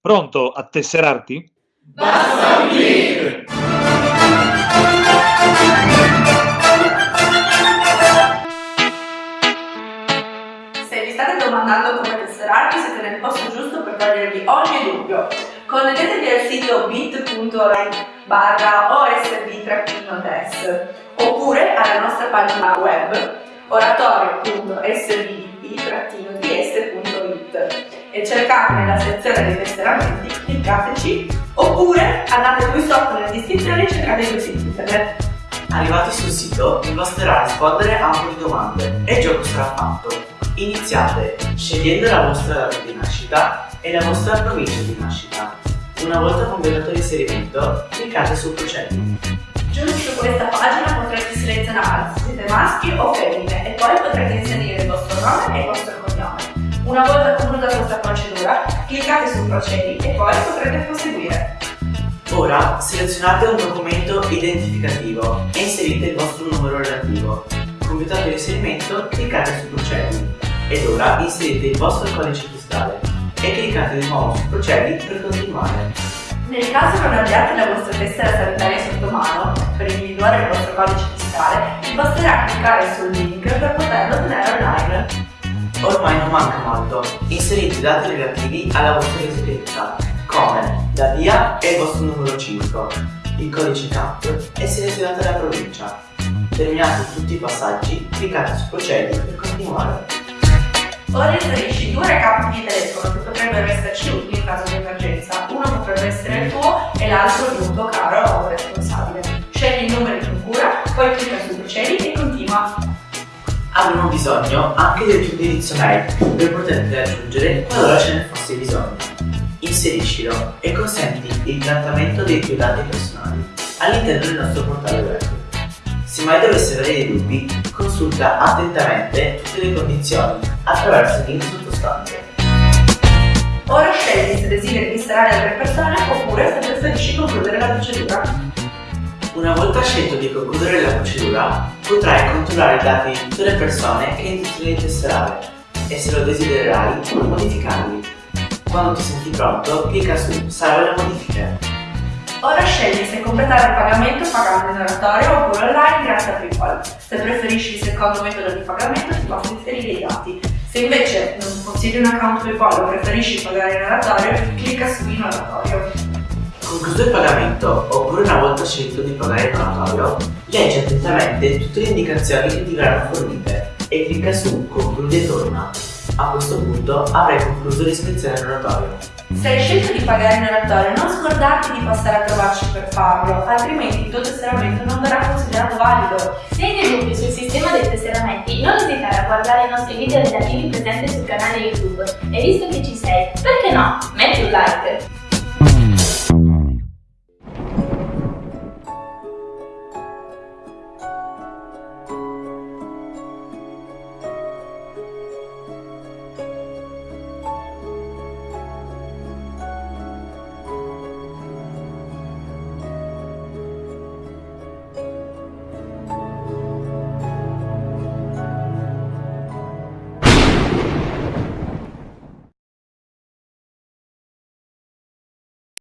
Pronto a tesserarti? Basta un clic! Se vi state domandando come tesserarvi, siete nel posto giusto per togliervi ogni dubbio. Connettetevi al sito bit.line barra osb-test oppure alla nostra pagina web oratorio.svdp-ds.it e cercate nella sezione dei tesseramenti, cliccateci oppure andate qui sotto nella descrizione e cercate i siti internet. Arrivati sul sito vi basterà rispondere a un po' di domande e il gioco sarà fatto. Iniziate scegliendo la vostra data di nascita e la vostra provincia di nascita. Una volta completato l'inserimento, cliccate su Procedi. Giù su questa pagina potrete selezionare se siete maschi o femmine e poi potrete inserire il vostro nome e il vostro cognome. Una volta conclusa questa procedura, cliccate su Procedi e poi potrete proseguire. Ora selezionate un documento identificativo e inserite il vostro numero relativo. Completato l'inserimento, cliccate su Procedi ed ora inserite il vostro codice postale e cliccate di nuovo su Procedi per continuare. Nel caso non abbiate la vostra tessera sanitaria sotto mano, per individuare il vostro codice fiscale, vi basterà cliccare sul link per poterlo ottenere. Ormai non manca molto, inserite i dati relativi alla vostra residenza, come la via e il vostro numero civico, il codice CAP e selezionate la provincia. Terminati tutti i passaggi, cliccate su Procedi per continuare. Ora inserisci due recap di telefono che potrebbero esserci utili in caso di emergenza. Uno potrebbe essere il tuo e l'altro un tuo caro o responsabile. Avremo bisogno anche del tuo indirizzo mail per poterti raggiungere qualora ce ne fosse bisogno. Inseriscilo e consenti il trattamento dei tuoi dati personali all'interno del nostro portale web. Se mai dovessi avere dei dubbi, consulta attentamente tutte le condizioni attraverso il link sottostante. Ora scegli se desideri distrarre altre persone oppure se preferisci concludere la procedura. Una volta scelto di concludere la procedura, potrai controllare i dati di tutte le persone che intenti tesserare e se lo desidererai, modificarli. Quando ti senti pronto, clicca su Salva le modifiche. Ora scegli se completare il pagamento pagando in oratorio oppure online grazie a PayPal. Se preferisci il secondo metodo di pagamento ti basta inserire i dati. Se invece non possiedi un account PayPal o preferisci pagare in oratorio, clicca su in oratorio. Concluso il pagamento, oppure una volta scelto di pagare in oratorio, leggi attentamente tutte le indicazioni che ti verranno fornite e clicca su Concludi e torna. A questo punto avrai concluso l'iscrizione all'oratorio. Se hai scelto di pagare in oratorio, non scordarti di passare a trovarci per farlo, altrimenti il tuo tesseramento non verrà considerato valido. Se hai dei dubbi sul sistema dei tesseramenti, non esitare a guardare i nostri video relativi presenti sul canale YouTube. E visto che ci sei, perché no? Metti un like!